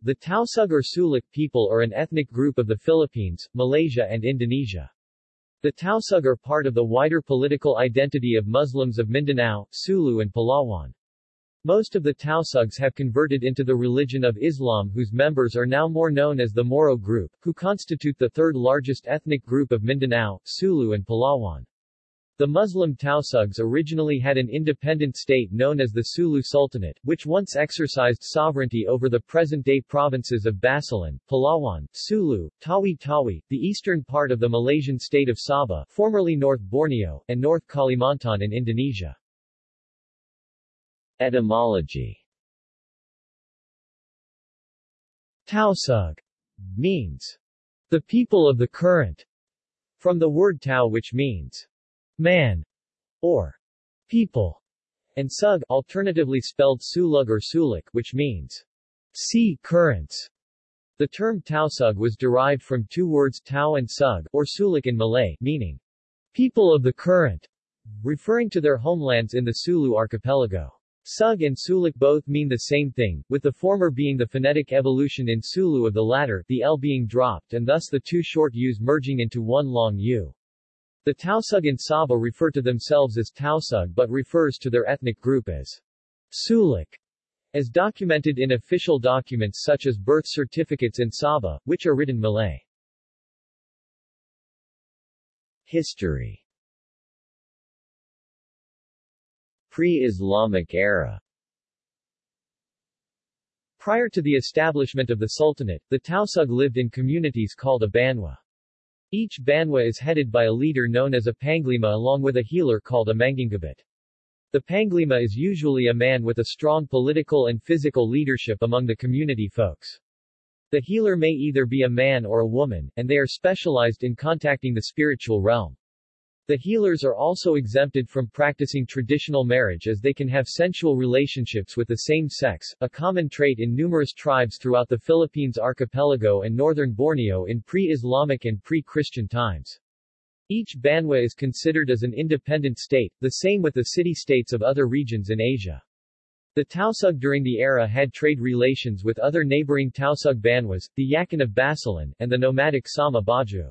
The Tausug or Sulic people are an ethnic group of the Philippines, Malaysia and Indonesia. The Tausug are part of the wider political identity of Muslims of Mindanao, Sulu and Palawan. Most of the Tausugs have converted into the religion of Islam whose members are now more known as the Moro group, who constitute the third largest ethnic group of Mindanao, Sulu and Palawan. The Muslim Tausugs originally had an independent state known as the Sulu Sultanate, which once exercised sovereignty over the present-day provinces of Basilan, Palawan, Sulu, Tawi-Tawi, the eastern part of the Malaysian state of Sabah formerly North Borneo, and North Kalimantan in Indonesia. Etymology Tausug means the people of the current, from the word Tau which means man, or people, and sug alternatively spelled sulug or sulik which means sea currents. The term tausug was derived from two words tau and sug, or sulik in Malay, meaning people of the current, referring to their homelands in the Sulu archipelago. Sug and Sulik both mean the same thing, with the former being the phonetic evolution in Sulu of the latter, the L being dropped and thus the two short U's merging into one long U. The Tausug in Sabah refer to themselves as Tausug but refers to their ethnic group as Sulik, as documented in official documents such as birth certificates in Sabah, which are written Malay. History Pre-Islamic era Prior to the establishment of the Sultanate, the Tausug lived in communities called a banwa. Each banwa is headed by a leader known as a panglima along with a healer called a mangingabit. The panglima is usually a man with a strong political and physical leadership among the community folks. The healer may either be a man or a woman, and they are specialized in contacting the spiritual realm. The healers are also exempted from practicing traditional marriage as they can have sensual relationships with the same sex, a common trait in numerous tribes throughout the Philippines archipelago and northern Borneo in pre-Islamic and pre-Christian times. Each banwa is considered as an independent state, the same with the city-states of other regions in Asia. The Tausug during the era had trade relations with other neighboring Tausug banwas, the Yakan of Basilan, and the nomadic Sama Bajau.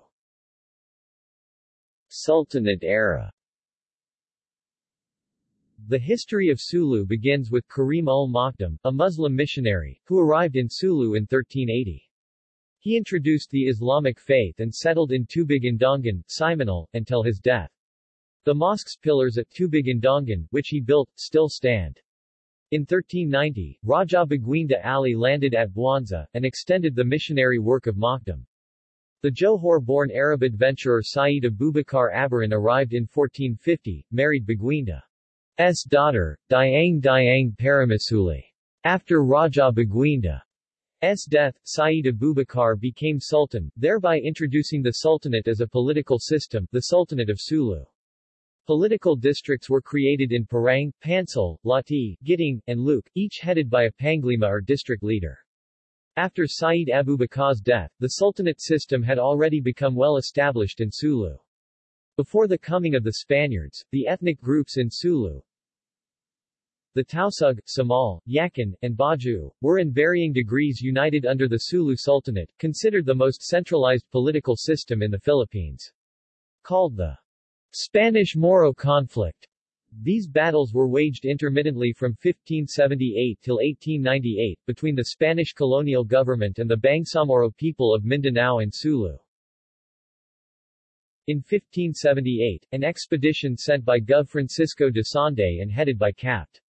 Sultanate era The history of Sulu begins with Karim ul Makdum, a Muslim missionary, who arrived in Sulu in 1380. He introduced the Islamic faith and settled in Tubigandangan, Simunul, until his death. The mosque's pillars at Tubigandangan, which he built, still stand. In 1390, Raja Baguinda Ali landed at Buansa, and extended the missionary work of Makdum. The Johor-born Arab adventurer Sayyid Abubakar Abaran arrived in 1450, married Baguinda's daughter, Diang Diang Paramasuli. After Raja Baguinda's death, Sayyid Abubakar became sultan, thereby introducing the sultanate as a political system, the Sultanate of Sulu. Political districts were created in Parang, Pansal, Lati, Giting, and Luke, each headed by a Panglima or district leader. After Sayyid Abubakar's death, the Sultanate system had already become well established in Sulu. Before the coming of the Spaniards, the ethnic groups in Sulu, the Tausug, Samal, Yakan, and Bajau, were in varying degrees united under the Sulu Sultanate, considered the most centralized political system in the Philippines. Called the Spanish-Moro conflict, these battles were waged intermittently from 1578 till 1898, between the Spanish colonial government and the Bangsamoro people of Mindanao and Sulu. In 1578, an expedition sent by Gov. Francisco de Sande and headed by Capt.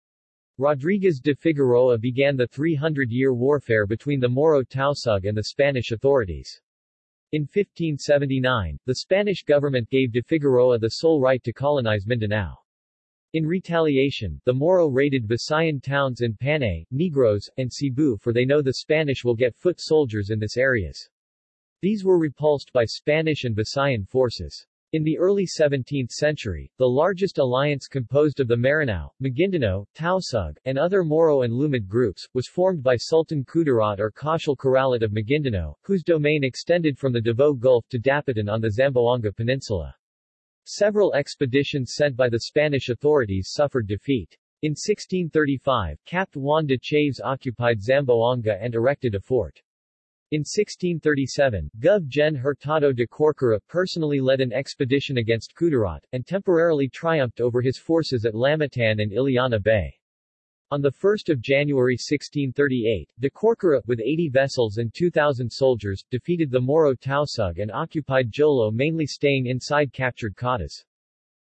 Rodriguez de Figueroa began the 300-year warfare between the Moro Tausug and the Spanish authorities. In 1579, the Spanish government gave de Figueroa the sole right to colonize Mindanao. In retaliation, the Moro raided Visayan towns in Panay, Negros, and Cebu for they know the Spanish will get foot soldiers in this areas. These were repulsed by Spanish and Visayan forces. In the early 17th century, the largest alliance composed of the Maranao, Maguindanao, Tausug, and other Moro and Lumad groups, was formed by Sultan Kudarat or Cachil Corralat of Maguindanao, whose domain extended from the Davao Gulf to Dapitan on the Zamboanga Peninsula. Several expeditions sent by the Spanish authorities suffered defeat. In 1635, Capt. Juan de Chaves occupied Zamboanga and erected a fort. In 1637, Gov. Gen. Hurtado de Corcuera personally led an expedition against Kudarat, and temporarily triumphed over his forces at Lamitan and Illana Bay. On 1 January 1638, de Corcuera, with 80 vessels and 2,000 soldiers, defeated the Moro Tausug and occupied Jolo mainly staying inside captured Catas.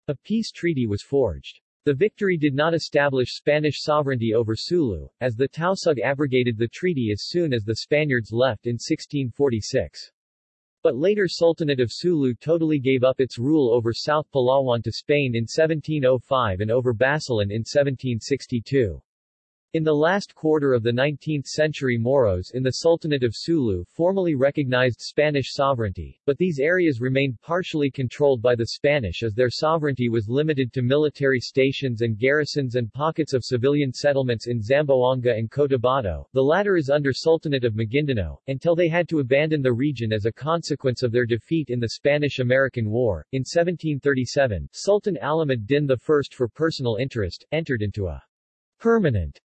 A peace treaty was forged. The victory did not establish Spanish sovereignty over Sulu, as the Tausug abrogated the treaty as soon as the Spaniards left in 1646. But later Sultanate of Sulu totally gave up its rule over South Palawan to Spain in 1705 and over Basilan in 1762. In the last quarter of the 19th century Moros in the Sultanate of Sulu formally recognized Spanish sovereignty, but these areas remained partially controlled by the Spanish as their sovereignty was limited to military stations and garrisons and pockets of civilian settlements in Zamboanga and Cotabato, the latter is under Sultanate of Maguindanao, until they had to abandon the region as a consequence of their defeat in the Spanish-American War. In 1737, Sultan Alamad Din I for personal interest, entered into a permanent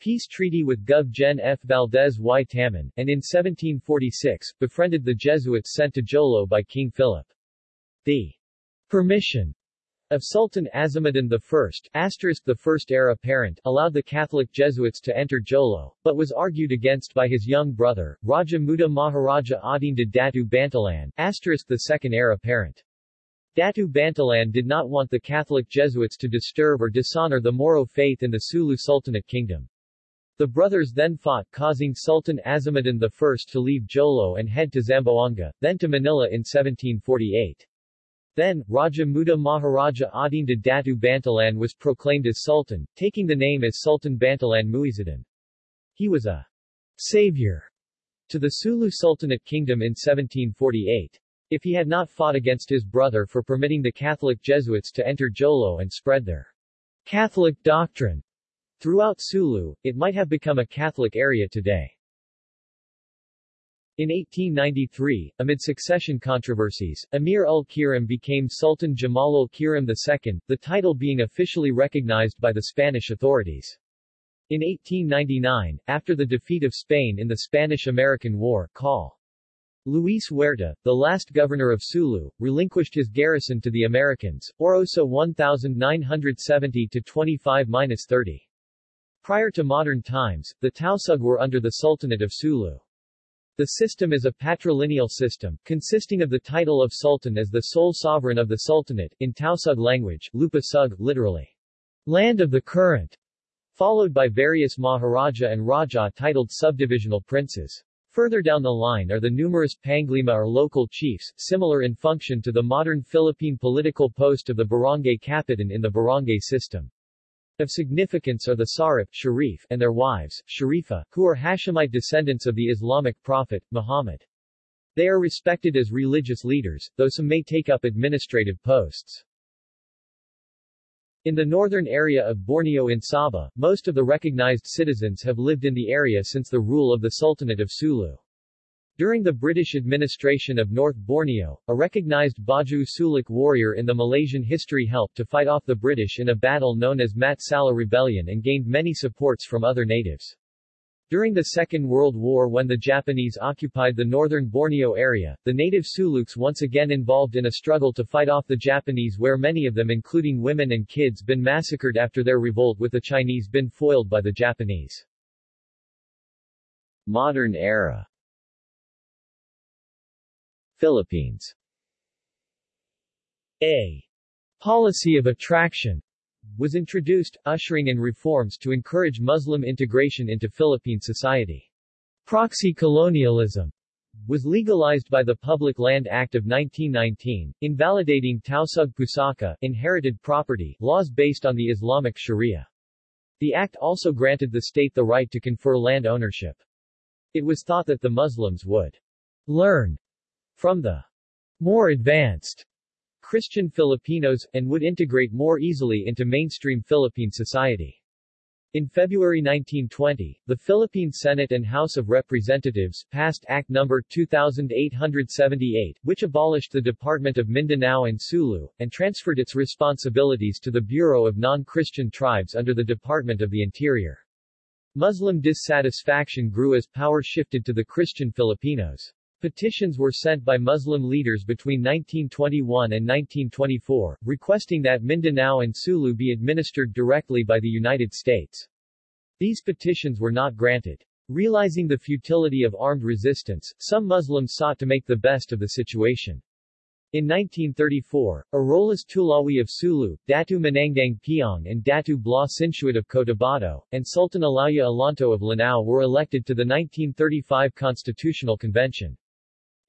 peace treaty with Gov. Gen. F. Valdez y Taman, and in 1746, befriended the Jesuits sent to Jolo by King Philip. The permission of Sultan Azimuddin I, asterisk the first heir apparent, allowed the Catholic Jesuits to enter Jolo, but was argued against by his young brother, Raja Muda Maharaja Adinda Datu Bantilan, asterisk the second heir apparent. Datu Bantilan did not want the Catholic Jesuits to disturb or dishonor the Moro faith in the Sulu Sultanate Kingdom. The brothers then fought causing Sultan Azimuddin I to leave Jolo and head to Zamboanga, then to Manila in 1748. Then, Raja Muda Maharaja Adinda Datu Bantilan was proclaimed as Sultan, taking the name as Sultan Bantilan Muizuddin. He was a savior to the Sulu Sultanate Kingdom in 1748. If he had not fought against his brother for permitting the Catholic Jesuits to enter Jolo and spread their Catholic doctrine, Throughout Sulu, it might have become a Catholic area today. In 1893, amid succession controversies, Emir ul-Kiram became Sultan Jamal ul-Kiram II, the title being officially recognized by the Spanish authorities. In 1899, after the defeat of Spain in the Spanish-American War, Col. Luis Huerta, the last governor of Sulu, relinquished his garrison to the Americans, Orosa 1970-25-30. Prior to modern times, the Tausug were under the Sultanate of Sulu. The system is a patrilineal system, consisting of the title of Sultan as the sole sovereign of the Sultanate, in Tausug language, Lupa Sug, literally, land of the current, followed by various Maharaja and Raja titled subdivisional princes. Further down the line are the numerous Panglima or local chiefs, similar in function to the modern Philippine political post of the barangay kapitan in the barangay system. Of significance are the Sarif Sharif and their wives, Sharifa, who are Hashemite descendants of the Islamic prophet, Muhammad. They are respected as religious leaders, though some may take up administrative posts. In the northern area of Borneo in Sabah, most of the recognized citizens have lived in the area since the rule of the Sultanate of Sulu. During the British administration of North Borneo, a recognized Bajau Suluk warrior in the Malaysian history helped to fight off the British in a battle known as Mat Salleh Rebellion and gained many supports from other natives. During the Second World War when the Japanese occupied the northern Borneo area, the native Suluks once again involved in a struggle to fight off the Japanese where many of them including women and kids been massacred after their revolt with the Chinese been foiled by the Japanese. Modern era Philippines A policy of attraction was introduced, ushering in reforms to encourage Muslim integration into Philippine society. Proxy colonialism was legalized by the Public Land Act of 1919, invalidating Tausug Pusaka inherited property laws based on the Islamic Sharia. The act also granted the state the right to confer land ownership. It was thought that the Muslims would learn from the more advanced Christian Filipinos, and would integrate more easily into mainstream Philippine society. In February 1920, the Philippine Senate and House of Representatives passed Act No. 2878, which abolished the Department of Mindanao and Sulu, and transferred its responsibilities to the Bureau of Non-Christian Tribes under the Department of the Interior. Muslim dissatisfaction grew as power shifted to the Christian Filipinos. Petitions were sent by Muslim leaders between 1921 and 1924, requesting that Mindanao and Sulu be administered directly by the United States. These petitions were not granted. Realizing the futility of armed resistance, some Muslims sought to make the best of the situation. In 1934, Arolas Tulawi of Sulu, Datu Manangdang Piang and Datu Bla Sinsuat of Cotabato, and Sultan Alaya Alonto of Lanao were elected to the 1935 Constitutional Convention.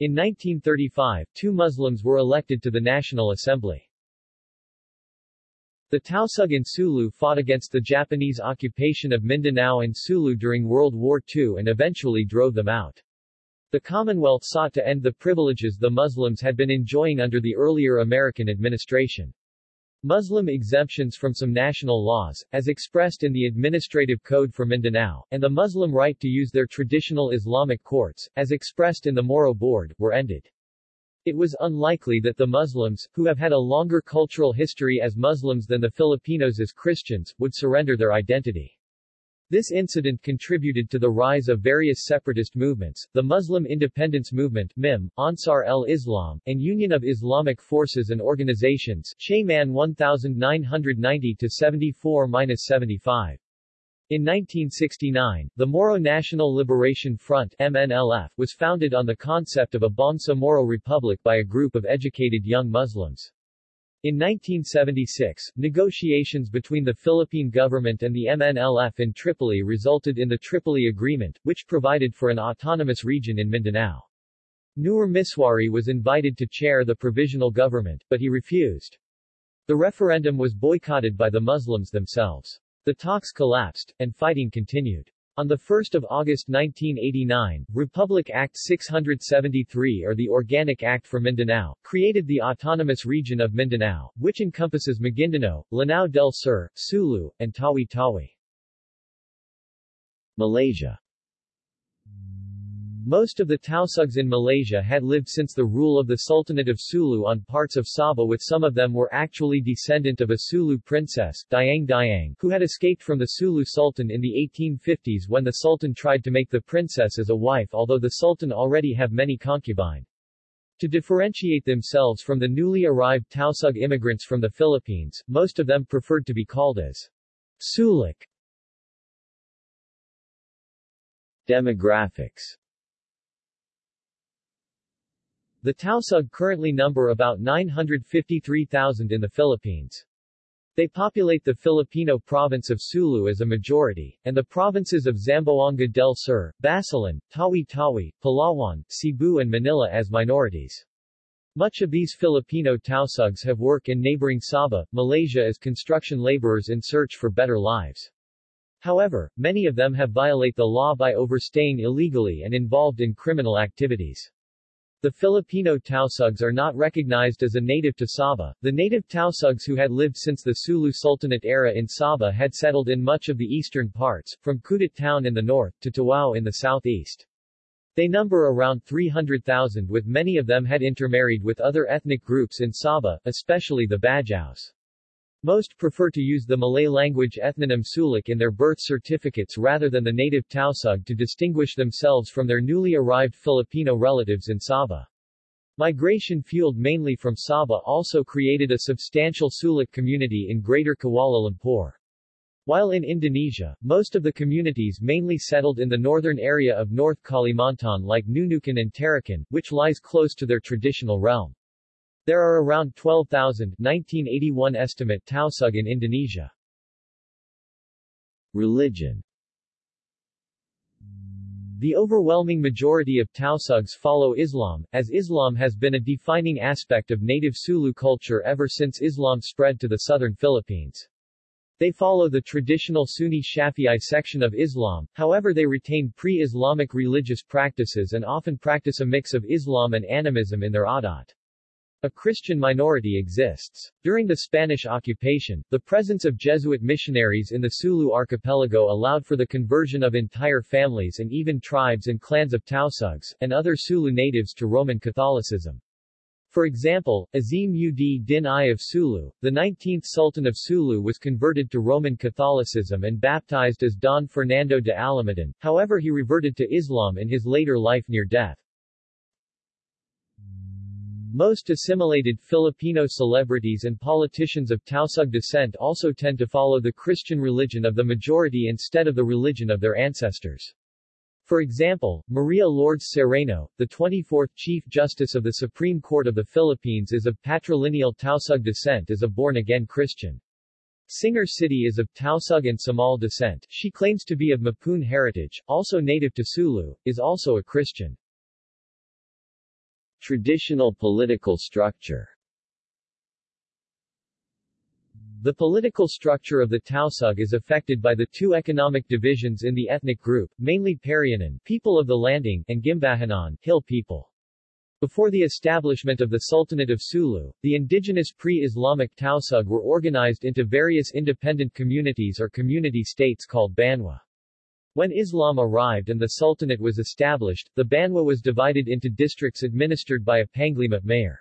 In 1935, two Muslims were elected to the National Assembly. The Tausug in Sulu fought against the Japanese occupation of Mindanao and Sulu during World War II and eventually drove them out. The Commonwealth sought to end the privileges the Muslims had been enjoying under the earlier American administration. Muslim exemptions from some national laws, as expressed in the Administrative Code for Mindanao, and the Muslim right to use their traditional Islamic courts, as expressed in the Moro Board, were ended. It was unlikely that the Muslims, who have had a longer cultural history as Muslims than the Filipinos as Christians, would surrender their identity. This incident contributed to the rise of various separatist movements, the Muslim Independence Movement MIM, Ansar el-Islam, and Union of Islamic Forces and Organizations Shayman 1990-74-75. In 1969, the Moro National Liberation Front MNLF was founded on the concept of a Bangsa Moro Republic by a group of educated young Muslims. In 1976, negotiations between the Philippine government and the MNLF in Tripoli resulted in the Tripoli Agreement, which provided for an autonomous region in Mindanao. Nur Misuari was invited to chair the provisional government, but he refused. The referendum was boycotted by the Muslims themselves. The talks collapsed, and fighting continued. On 1 August 1989, Republic Act 673 or the Organic Act for Mindanao, created the Autonomous Region of Mindanao, which encompasses Maguindanao, Lanao del Sur, Sulu, and Tawi-Tawi. Malaysia most of the Tausugs in Malaysia had lived since the rule of the Sultanate of Sulu on parts of Sabah with some of them were actually descendant of a Sulu princess, Dayang Dayang, who had escaped from the Sulu Sultan in the 1850s when the Sultan tried to make the princess as a wife although the Sultan already have many concubine. To differentiate themselves from the newly arrived Tausug immigrants from the Philippines, most of them preferred to be called as Sulik. Demographics the Tausug currently number about 953,000 in the Philippines. They populate the Filipino province of Sulu as a majority, and the provinces of Zamboanga del Sur, Basilan, Tawi-Tawi, Palawan, Cebu and Manila as minorities. Much of these Filipino Tausugs have work in neighboring Sabah, Malaysia as construction laborers in search for better lives. However, many of them have violate the law by overstaying illegally and involved in criminal activities. The Filipino Tausugs are not recognized as a native to Sabah. The native Tausugs who had lived since the Sulu Sultanate era in Sabah had settled in much of the eastern parts, from Kudat town in the north, to Tawau in the southeast. They number around 300,000 with many of them had intermarried with other ethnic groups in Sabah, especially the Bajaus. Most prefer to use the Malay language ethnonym Sulik in their birth certificates rather than the native Tausug to distinguish themselves from their newly arrived Filipino relatives in Sabah. Migration fueled mainly from Sabah also created a substantial Sulik community in Greater Kuala Lumpur. While in Indonesia, most of the communities mainly settled in the northern area of North Kalimantan like Nunukan and Tarakan, which lies close to their traditional realm. There are around 12,000 1981 estimate Tausug in Indonesia. Religion The overwhelming majority of Tausugs follow Islam, as Islam has been a defining aspect of native Sulu culture ever since Islam spread to the southern Philippines. They follow the traditional Sunni Shafi'i section of Islam, however they retain pre-Islamic religious practices and often practice a mix of Islam and animism in their adat. A Christian minority exists. During the Spanish occupation, the presence of Jesuit missionaries in the Sulu archipelago allowed for the conversion of entire families and even tribes and clans of Tausugs, and other Sulu natives to Roman Catholicism. For example, Azim ud Din I of Sulu, the 19th Sultan of Sulu was converted to Roman Catholicism and baptized as Don Fernando de Alamadan, however he reverted to Islam in his later life near death. Most assimilated Filipino celebrities and politicians of Tausug descent also tend to follow the Christian religion of the majority instead of the religion of their ancestors. For example, Maria Lourdes Sereno, the 24th Chief Justice of the Supreme Court of the Philippines is of patrilineal Tausug descent as a born-again Christian. Singer Sitti is of Tausug and Samal descent. She claims to be of Mapun heritage, also native to Sulu, is also a Christian. Traditional political structure The political structure of the Tausug is affected by the two economic divisions in the ethnic group, mainly Parianan people of the Landing, and Guimbahanon hill people. Before the establishment of the Sultanate of Sulu, the indigenous pre-Islamic Tausug were organized into various independent communities or community states called Banwa. When Islam arrived and the Sultanate was established, the Banwa was divided into districts administered by a Panglima mayor.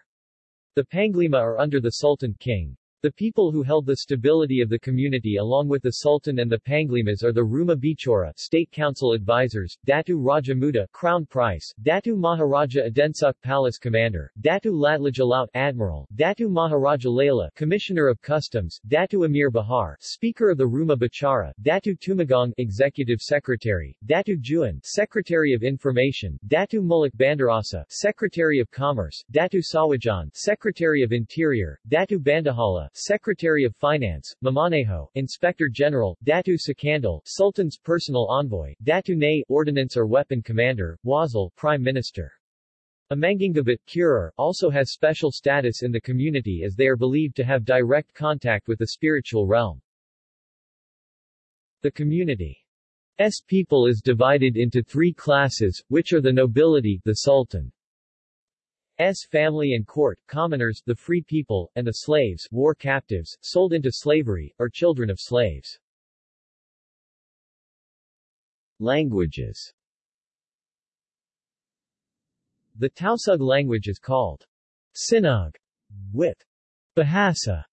The Panglima are under the Sultan King. The people who held the stability of the community along with the Sultan and the Panglimas are the Ruma Bichara State Council advisors, Datu Raja Muda Crown Price, Datu Maharaja Adensuk Palace Commander, Datu Latlajalaut Admiral, Datu Maharaja Layla Commissioner of Customs, Datu Amir Bahar Speaker of the Ruma Bichara, Datu Tumagong Executive Secretary, Datu Juan Secretary of Information, Datu Mulak Bandarasa Secretary of Commerce, Datu Sawajan Secretary of Interior, Datu Bandahala Secretary of Finance, Mamaneho, Inspector General, Datu Sakandal, Sultan's personal envoy, Datu Nay, Ordnance or Weapon Commander, Wazal, Prime Minister. A Mangingabit Curer also has special status in the community as they are believed to have direct contact with the spiritual realm. The community's people is divided into three classes, which are the nobility, the sultan, S family and court, commoners, the free people, and the slaves, war captives, sold into slavery, or children of slaves. Languages The Tausug language is called Sinug, with Bahasa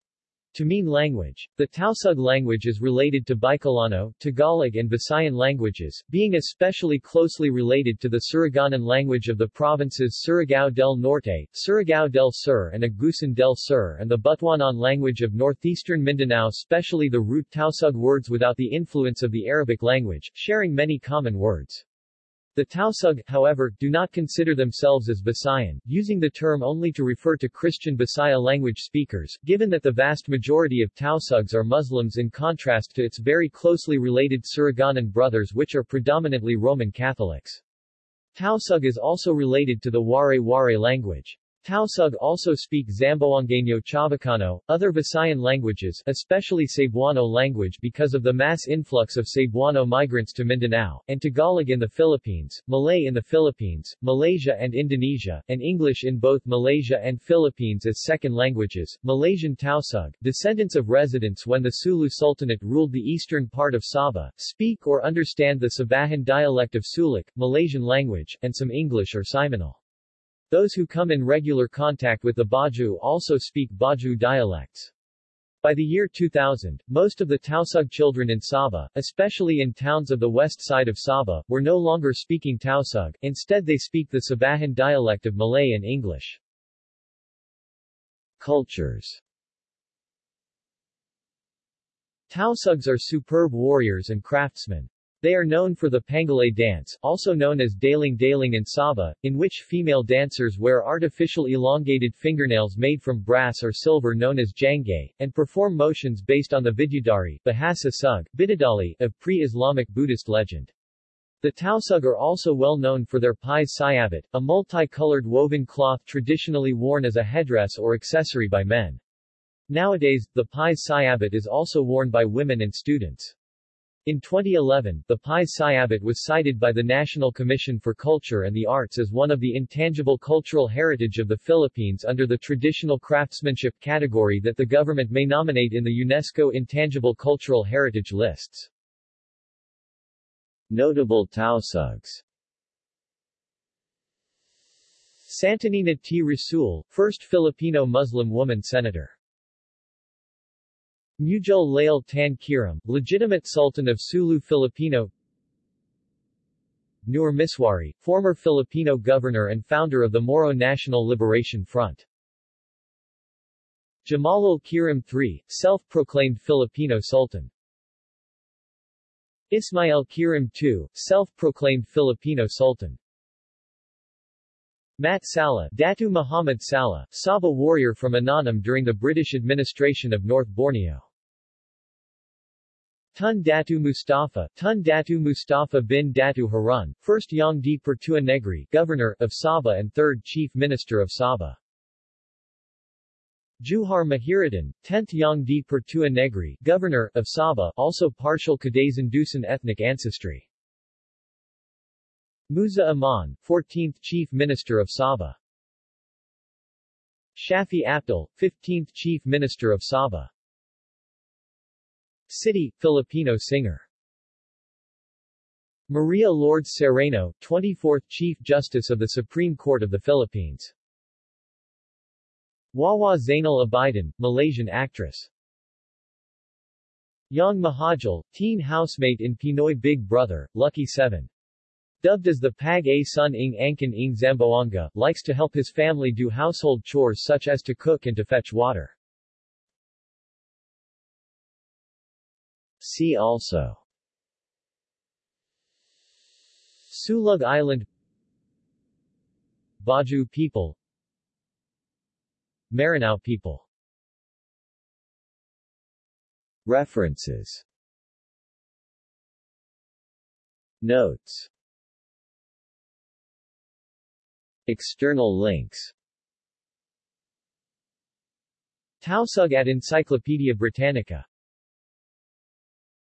to mean language. The Tausug language is related to Bicolano, Tagalog and Visayan languages, being especially closely related to the Surigaonon language of the provinces Surigao del Norte, Surigao del Sur and Agusan del Sur and the Butuanon language of northeastern Mindanao especially the root Tausug words without the influence of the Arabic language, sharing many common words. The Tausug, however, do not consider themselves as Visayan, using the term only to refer to Christian Bisaya language speakers, given that the vast majority of Tausugs are Muslims in contrast to its very closely related Surigaonon brothers which are predominantly Roman Catholics. Tausug is also related to the Waray-Waray language. Tausug also speak Zamboangueño Chavacano, other Visayan languages, especially Cebuano language because of the mass influx of Cebuano migrants to Mindanao, and Tagalog in the Philippines, Malay in the Philippines, Malaysia and Indonesia, and English in both Malaysia and Philippines as second languages. Malaysian Tausug, descendants of residents when the Sulu Sultanate ruled the eastern part of Sabah, speak or understand the Sabahan dialect of Sulic, Malaysian language, and some English or Simunul. Those who come in regular contact with the Bajau also speak Bajau dialects. By the year 2000, most of the Tausug children in Sabah, especially in towns of the west side of Sabah, were no longer speaking Tausug, instead they speak the Sabahan dialect of Malay and English. Cultures Tausugs are superb warriors and craftsmen. They are known for the Pangalay dance, also known as Daling Daling and Sabah, in which female dancers wear artificial elongated fingernails made from brass or silver known as jangay, and perform motions based on the Vidyadhari Bahasa Sug, Bidadali of pre-Islamic Buddhist legend. The Tausug are also well known for their Pais Sayabit, a multicolored woven cloth traditionally worn as a headdress or accessory by men. Nowadays, the Pais Sayabit is also worn by women and students. In 2011, the Pies Sayabit was cited by the National Commission for Culture and the Arts as one of the intangible cultural heritage of the Philippines under the traditional craftsmanship category that the government may nominate in the UNESCO Intangible Cultural Heritage lists. Notable Tausugs Santanina T. Rasul, first Filipino Muslim woman senator. Mujal Lail Tan Kiram, legitimate Sultan of Sulu Filipino Nur Misuari, former Filipino governor and founder of the Moro National Liberation Front. Jamalul Kiram III, self-proclaimed Filipino Sultan. Ismail Kiram II, self-proclaimed Filipino Sultan. Mat Salleh, Datu Muhammad Salleh, Sabah warrior from Inanam during the British administration of North Borneo. Tun Datu Mustafa, Tun Datu Mustafa bin Datu Harun, first Yang di Pertua Negri, governor of Sabah and third chief minister of Sabah. Juhar Mahiriddin, 10th Yang di Pertua Negri, governor of Sabah, also partial Kadazan-Dusun ethnic ancestry. Musa Aman, 14th chief minister of Sabah. Shafie Apdal, 15th chief minister of Sabah. Sitti, Filipino singer. Maria Lourdes Sereno, 24th Chief Justice of the Supreme Court of the Philippines. Wawa Zainal Abidin, Malaysian actress. Yong Muhajil, teen housemate in Pinoy Big Brother, Lucky 7. Dubbed as the Pag A Sun Ing Angkan Ing Zamboanga, likes to help his family do household chores such as to cook and to fetch water. See also. Sulug Island. Bajau people. Maranao people. References. Notes. External links. Tausug at Encyclopedia Britannica